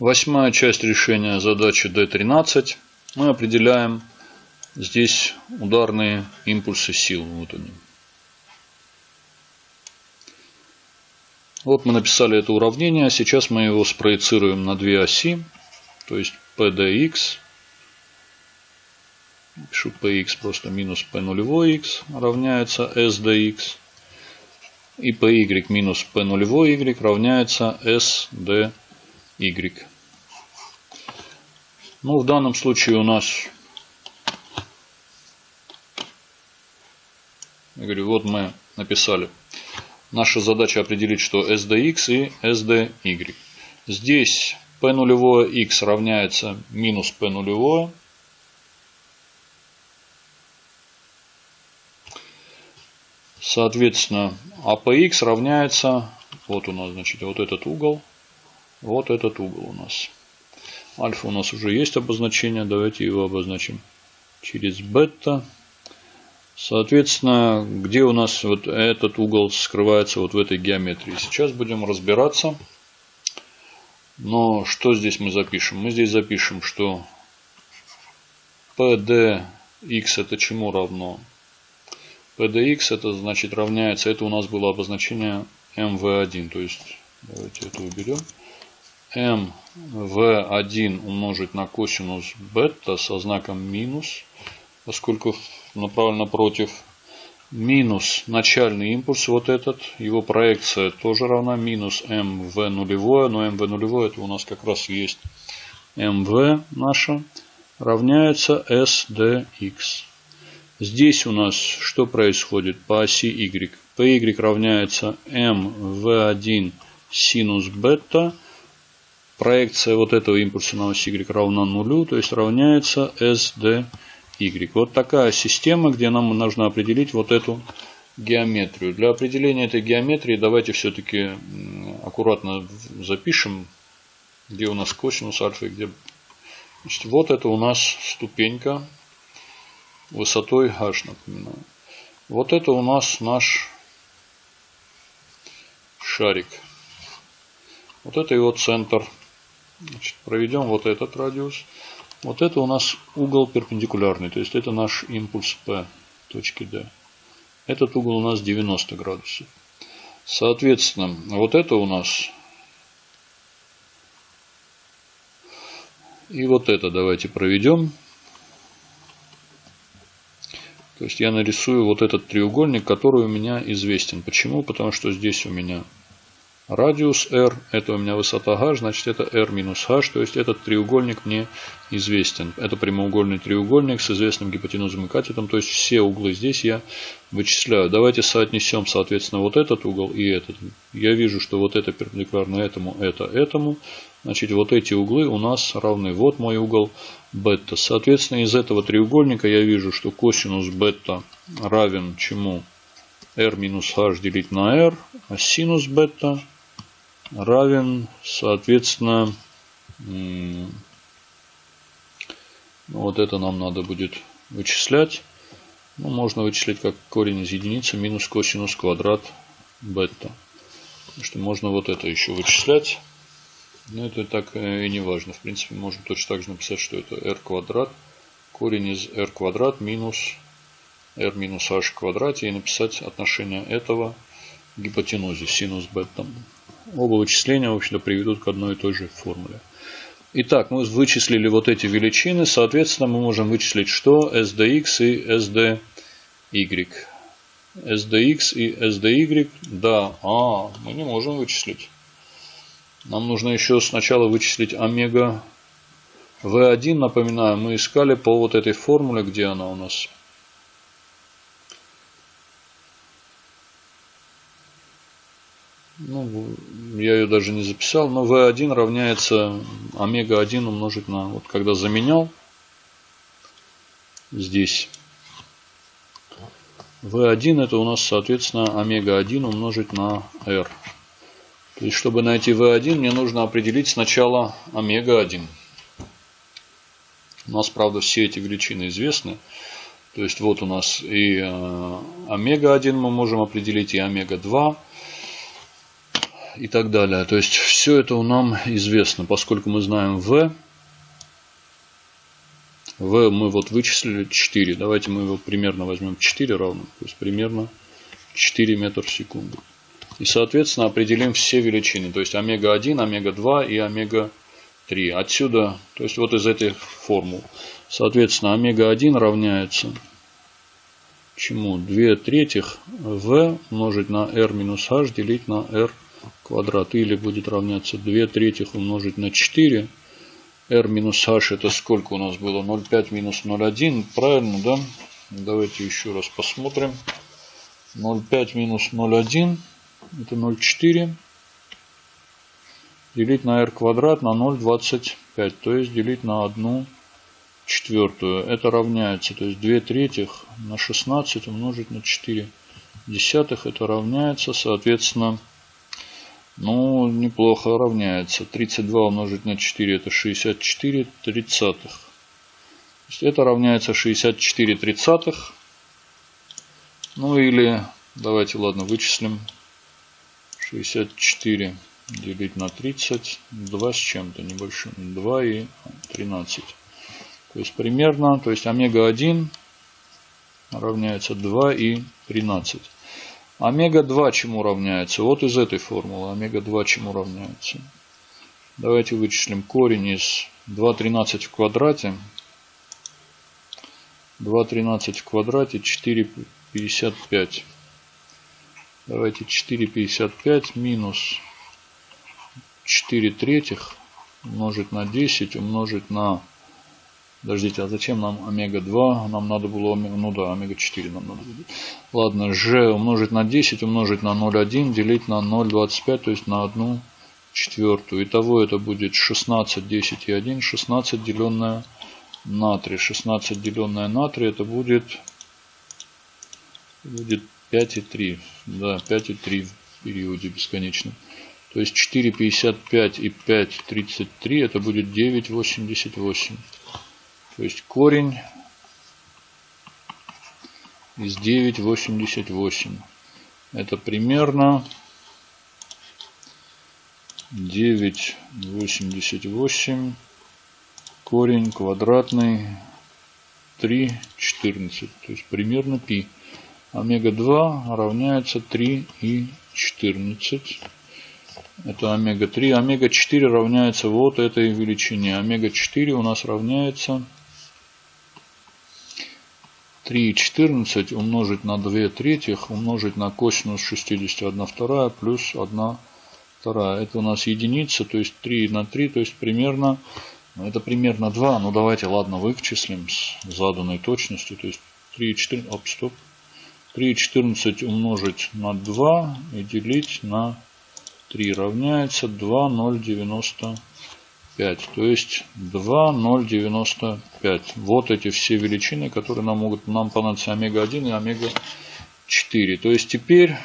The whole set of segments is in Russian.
Восьмая часть решения задачи D13. Мы определяем здесь ударные импульсы сил. Вот они. Вот мы написали это уравнение. Сейчас мы его спроецируем на две оси. То есть PDX. Пишу PX просто минус P нулевой X равняется SDX. И PY минус P нулевой Y. Ну, в данном случае у нас, я говорю, вот мы написали. Наша задача определить, что SDX и SDY. Здесь P нулевое X равняется минус P нулевое. Соответственно, APX равняется, вот у нас, значит, вот этот угол, вот этот угол у нас. Альфа у нас уже есть обозначение. Давайте его обозначим через бета. Соответственно, где у нас вот этот угол скрывается вот в этой геометрии. Сейчас будем разбираться. Но что здесь мы запишем? Мы здесь запишем, что PDX это чему равно? PDX это значит равняется, это у нас было обозначение MV1. То есть, давайте это уберем mv1 умножить на косинус бета со знаком минус, поскольку направлено против минус начальный импульс, вот этот, его проекция тоже равна минус mv нулевое, но mv нулевое это у нас как раз есть mv наша, равняется sdx. Здесь у нас что происходит по оси y? py равняется mv1 синус бета проекция вот этого импульса на ось y равна нулю, то есть равняется sdy. Вот такая система, где нам нужно определить вот эту геометрию. Для определения этой геометрии давайте все-таки аккуратно запишем, где у нас косинус альфа и где... Значит, вот это у нас ступенька высотой h, напоминаю. Вот это у нас наш шарик. Вот это его центр Значит, проведем вот этот радиус. Вот это у нас угол перпендикулярный, то есть это наш импульс P точки D. Этот угол у нас 90 градусов. Соответственно, вот это у нас и вот это давайте проведем. То есть я нарисую вот этот треугольник, который у меня известен. Почему? Потому что здесь у меня Радиус r, это у меня высота h, значит это r минус h, то есть этот треугольник мне известен. Это прямоугольный треугольник с известным гипотенузом и катетом, то есть все углы здесь я вычисляю. Давайте соотнесем, соответственно, вот этот угол и этот. Я вижу, что вот это перпендикулярно этому, это этому. Значит, вот эти углы у нас равны. Вот мой угол бета. Соответственно, из этого треугольника я вижу, что косинус бета равен чему? r минус h делить на r, а синус бета равен, соответственно, вот это нам надо будет вычислять. Ну, можно вычислить как корень из единицы минус косинус квадрат бета. Что можно вот это еще вычислять. Но это так и не важно. В принципе, можно точно так же написать, что это r квадрат. Корень из r квадрат минус r минус h в квадрате. И написать отношение этого к гипотенузе синус бета. Оба вычисления, в общем-то, приведут к одной и той же формуле. Итак, мы вычислили вот эти величины. Соответственно, мы можем вычислить что? SDX и SDY. SDX и SDY, да, а, мы не можем вычислить. Нам нужно еще сначала вычислить омега V1. Напоминаю, мы искали по вот этой формуле, где она у нас? ну, я ее даже не записал, но V1 равняется омега-1 умножить на, вот когда заменял здесь, V1 это у нас, соответственно, омега-1 умножить на R. То есть, чтобы найти V1, мне нужно определить сначала омега-1. У нас, правда, все эти величины известны. То есть, вот у нас и э, омега-1 мы можем определить, и омега-2. И так далее. То есть все это нам известно, поскольку мы знаем v. v мы вот вычислили 4. Давайте мы его примерно возьмем 4 равно. То есть примерно 4 метра в секунду. И соответственно определим все величины. То есть омега-1, омега-2 и омега-3. Отсюда, то есть вот из этих формул. Соответственно омега-1 равняется чему? 2 третьих v умножить на r минус h делить на r квадрат. Или будет равняться 2 третьих умножить на 4. r минус h это сколько у нас было? 0,5 минус 0,1. Правильно, да? Давайте еще раз посмотрим. 0,5 минус 0,1 это 0,4 делить на r квадрат на 0,25. То есть делить на 1 четвертую. Это равняется, то есть 2 третьих на 16 умножить на 4 десятых. Это равняется, соответственно, ну, неплохо равняется. 32 умножить на 4 это 64 тридцатых. То есть это равняется 64 тридцатых. Ну или, давайте, ладно, вычислим. 64 делить на 30. 2 с чем-то небольшим. 2 и 13. То есть примерно, то есть омега-1 равняется 2 и 13. Омега-2 чему равняется? Вот из этой формулы. Омега-2 чему равняется? Давайте вычислим корень из 2,13 в квадрате. 2,13 в квадрате 4,55. Давайте 4,55 минус 4 третьих умножить на 10 умножить на Подождите, а зачем нам омега-2? Нам надо было, ну да, омега-4 нам надо было. Ладно, g умножить на 10, умножить на 0,1, делить на 0,25, то есть на 1 четвертую. Итого это будет 16, 10 и 1, 16 деленное на 3. 16 деленное на 3 это будет, будет 5 и 3. Да, 5 и 3 в периоде бесконечном. То есть 4,55 и 5,33 это будет 9,88. То есть корень из 9,88. Это примерно 9,88 корень квадратный 3,14. То есть примерно π. Омега-2 равняется 3 и 14. Это омега-3. Омега-4 равняется вот этой величине. Омега-4 у нас равняется 3,14 умножить на 2 третьих, умножить на косинус 61 вторая плюс 1 вторая. Это у нас единица, то есть 3 на 3, то есть примерно, ну, это примерно 2. Ну давайте, ладно, вычислим с заданной точностью. То есть 3,14, оп, стоп. 3,14 умножить на 2 и делить на 3 равняется 2,090. 5. То есть 2,095. Вот эти все величины, которые нам могут нам понадобиться омега-1 и омега-4. То есть теперь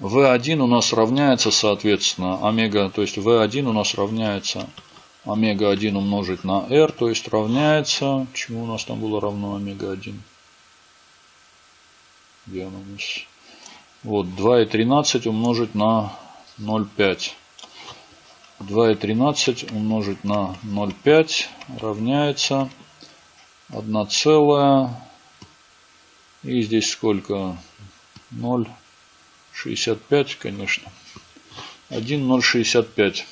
V1 у нас равняется, соответственно, омега, то есть V1 у нас равняется омега-1 умножить на R, то есть равняется, чему у нас там было равно омега-1? Где оно у нас? Вот, 2,13 умножить на 0,5. 2,13 умножить на 0,5 равняется 1 целая. И здесь сколько? 0,65, конечно. 1,065.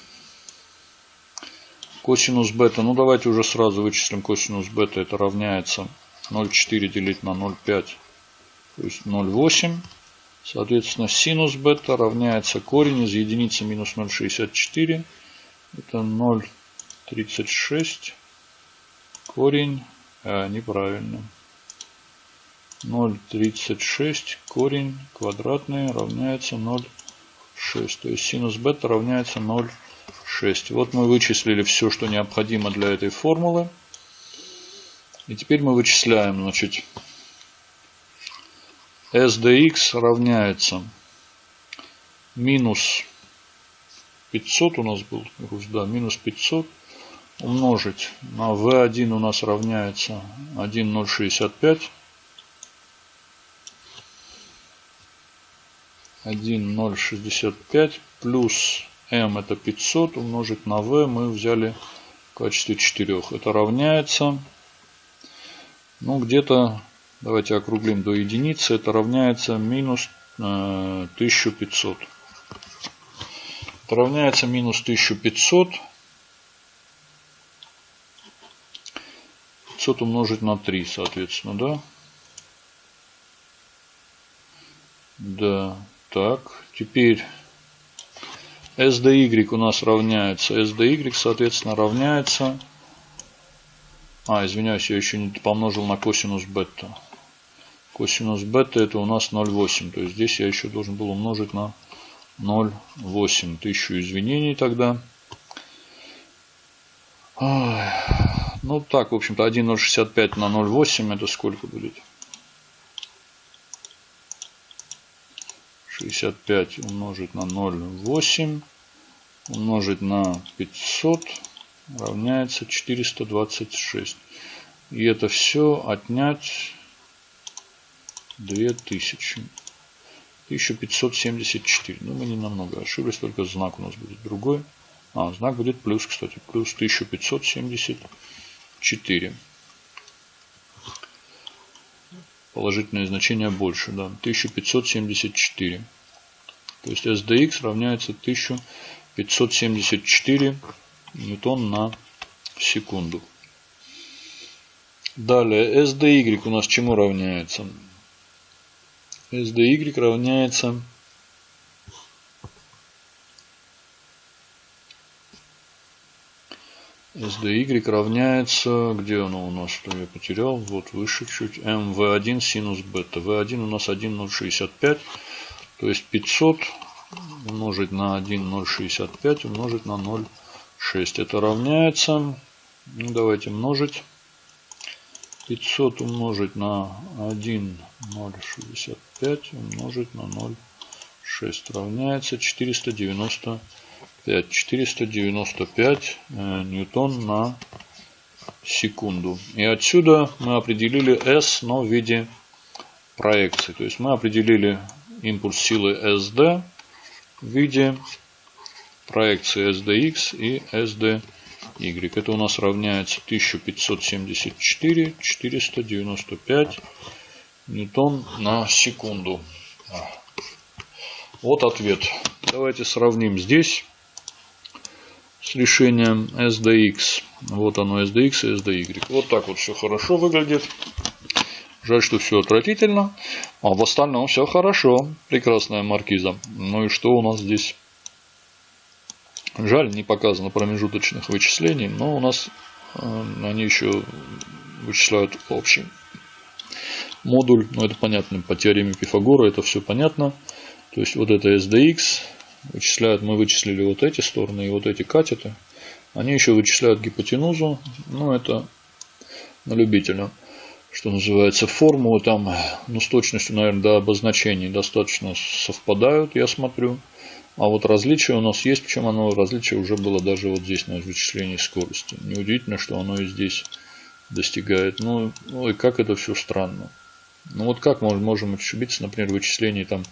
Косинус бета. Ну, давайте уже сразу вычислим косинус бета. Это равняется 0,4 делить на 0,5. То есть 0,8. Соответственно, синус бета равняется корень из единицы минус 0,64. Это 0,36. Корень. А, неправильно. 0,36 корень квадратный равняется 0,6. То есть синус бета равняется 0,6. Вот мы вычислили все, что необходимо для этой формулы. И теперь мы вычисляем, значит, SDX равняется минус 500 у нас был, да, минус 500 умножить на V1 у нас равняется 1,065. 1,065 плюс m это 500 умножить на v мы взяли в качестве 4. Это равняется, ну где-то, давайте округлим до единицы, это равняется минус э, 1500. Это равняется минус 1500. 500 умножить на 3, соответственно, да? Да, так, теперь SDY у нас равняется, SDY, соответственно, равняется, а, извиняюсь, я еще не помножил на косинус бета. Косинус бета это у нас 0,8, то есть здесь я еще должен был умножить на 0,8. Тысячу извинений тогда. Ну так, в общем-то, 1,065 на 0,8 это сколько будет? 65 умножить на 0,8 умножить на 500 равняется 426. И это все отнять 2000. 1574. Ну, мы не намного ошиблись, только знак у нас будет другой. А, знак будет плюс, кстати. Плюс 1574. Положительное значение больше, да. 1574. То есть SDX равняется 1574 ньютон на секунду. Далее SDY у нас чему равняется? SDY равняется SDY равняется, где оно у нас, что я потерял, вот выше чуть, mv1 синус бета. v1 у нас 1,065, то есть 500 умножить на 1,065 умножить на 0,6. Это равняется, ну, давайте множить. 500 умножить на 1,065 умножить на 0,6 равняется 495. 495 э, ньютон на секунду. И отсюда мы определили S, но в виде проекции. То есть мы определили импульс силы SD в виде проекции SDX и SDY. Y. Это у нас равняется 1574 495 ньютон на секунду. Вот ответ. Давайте сравним здесь с решением SDX. Вот оно SDX и SDY. Вот так вот все хорошо выглядит. Жаль, что все отвратительно. А в остальном все хорошо. Прекрасная маркиза. Ну и что у нас здесь Жаль, не показано промежуточных вычислений, но у нас э, они еще вычисляют общий модуль. Но это понятно по теореме Пифагора, это все понятно. То есть вот это SDX вычисляют, мы вычислили вот эти стороны и вот эти катеты. Они еще вычисляют гипотенузу, но это на любителя. Что называется, формулы там, ну, с точностью, наверное, до обозначений достаточно совпадают, я смотрю. А вот различие у нас есть, причем оно различие уже было даже вот здесь на вычислении скорости. Неудивительно, что оно и здесь достигает. Ну, ну и как это все странно. Ну вот как мы можем ошибиться, например, в вычислении там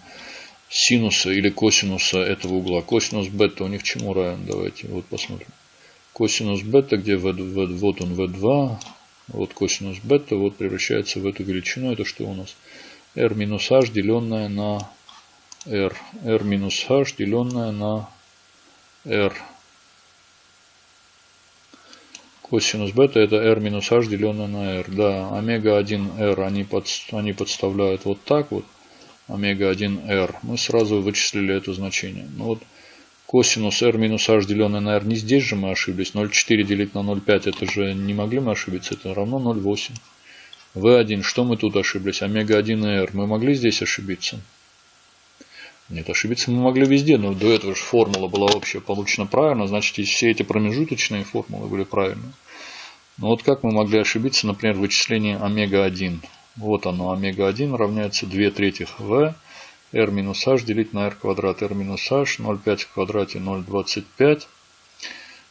синуса или косинуса этого угла. Косинус бета у них чему равен? Давайте вот посмотрим. Косинус бета, где v, v, вот он v2, вот косинус бета, вот превращается в эту величину. Это что у нас? r минус h, деленное на r. r минус h, деленное на r. Косинус бета это r минус h, деленное на r. Да, омега 1 r они, под, они подставляют вот так вот. Омега 1 r. Мы сразу вычислили это значение. Ну вот косинус r минус h, деленное на r. Не здесь же мы ошиблись. 0,4 делить на 0,5 это же не могли мы ошибиться. Это равно 0,8. v1. Что мы тут ошиблись? Омега 1 r. Мы могли здесь ошибиться? Нет, ошибиться мы могли везде, но до этого же формула была вообще получена правильно, значит и все эти промежуточные формулы были правильные. Но вот как мы могли ошибиться, например, в вычислении омега-1? Вот оно, омега-1 равняется 2 третьих v, r минус h делить на r квадрат, r минус h, 0,5 в квадрате 0,25.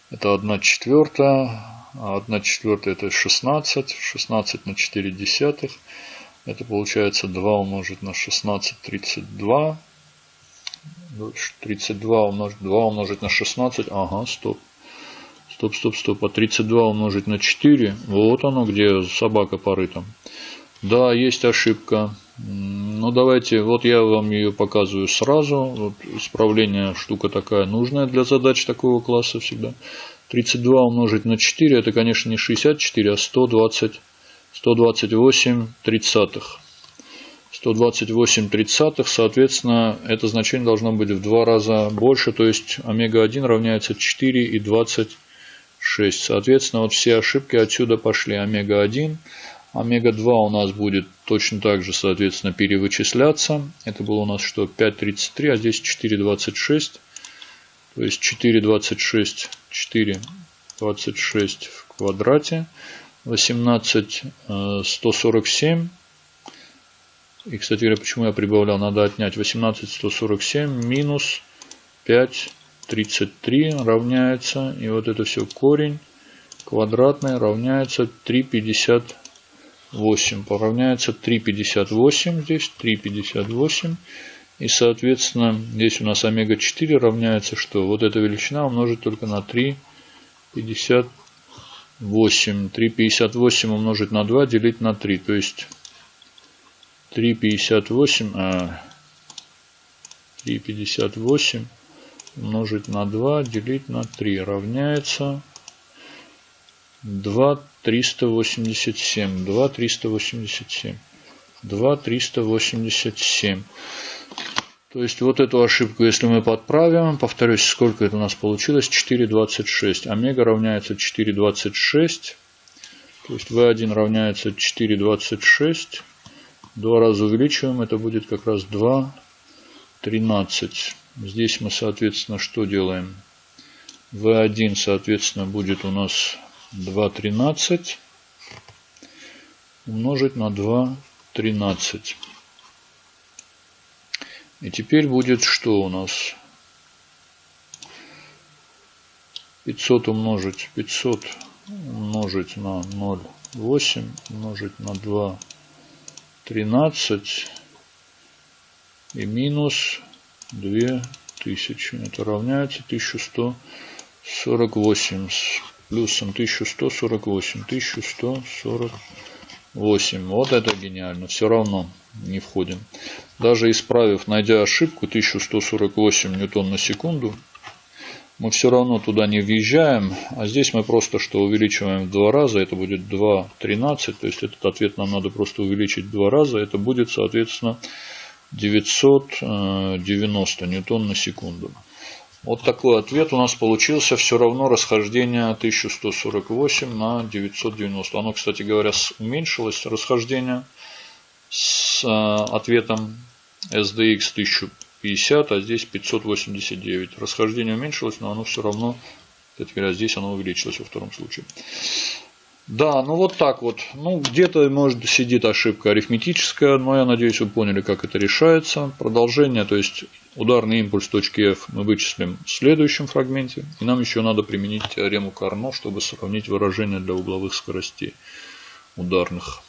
Это 1 четвертая, а 1 четвертая это 16, 16 на 4 десятых. Это получается 2 умножить на 16, 32 32 умножить, 2 умножить на 16. Ага, стоп. Стоп, стоп, стоп. А 32 умножить на 4. Вот оно, где собака порыта. Да, есть ошибка. Ну, давайте, вот я вам ее показываю сразу. Вот исправление штука такая нужная для задач такого класса всегда. 32 умножить на 4, это, конечно, не 64, а 120, 128 тридцатых. 128 тридцатых, соответственно, это значение должно быть в два раза больше, то есть омега-1 равняется 4 и 26. Соответственно, вот все ошибки отсюда пошли. Омега-1, омега-2 у нас будет точно так же, соответственно, перевычисляться. Это было у нас что? 5,33, а здесь 4,26. То есть 4,26, 4,26 в квадрате. 18, 147 и, кстати говоря, почему я прибавлял? Надо отнять 18147 минус 533 равняется. И вот это все корень квадратный равняется 358. Поравняется 358 здесь, 358. И, соответственно, здесь у нас омега-4 равняется что? Вот эта величина умножить только на 358. 358 умножить на 2 делить на 3. То есть 3,58 а 3,58 умножить на 2 делить на 3 равняется 2,387. 2,387. 2,387. То есть вот эту ошибку, если мы подправим, повторюсь, сколько это у нас получилось? 4,26. Омега равняется 4,26. То есть V1 равняется 4,26. Два раза увеличиваем, это будет как раз 2, 13. Здесь мы, соответственно, что делаем? V1, соответственно, будет у нас 2,13 умножить на 2,13. И теперь будет что у нас? 500 умножить 500 умножить на 0,8 умножить на 2 13 и минус 2000. Это равняется 1148 с плюсом 1148. 1148. Вот это гениально. Все равно не входим. Даже исправив, найдя ошибку 1148 ньютон на секунду, мы все равно туда не въезжаем, а здесь мы просто что увеличиваем в два раза, это будет 2,13, то есть этот ответ нам надо просто увеличить в два раза, это будет соответственно 990 ньютон на секунду. Вот такой ответ у нас получился. Все равно расхождение 1148 на 990. Оно, кстати говоря, уменьшилось расхождение с э, ответом SDX 1000 50, а здесь 589. Расхождение уменьшилось, но оно все равно, кстати говоря, здесь оно увеличилось во втором случае. Да, ну вот так вот. Ну, где-то, может, сидит ошибка арифметическая, но я надеюсь, вы поняли, как это решается. Продолжение, то есть ударный импульс точки F мы вычислим в следующем фрагменте. И нам еще надо применить теорему Карно, чтобы сравнить выражение для угловых скоростей ударных.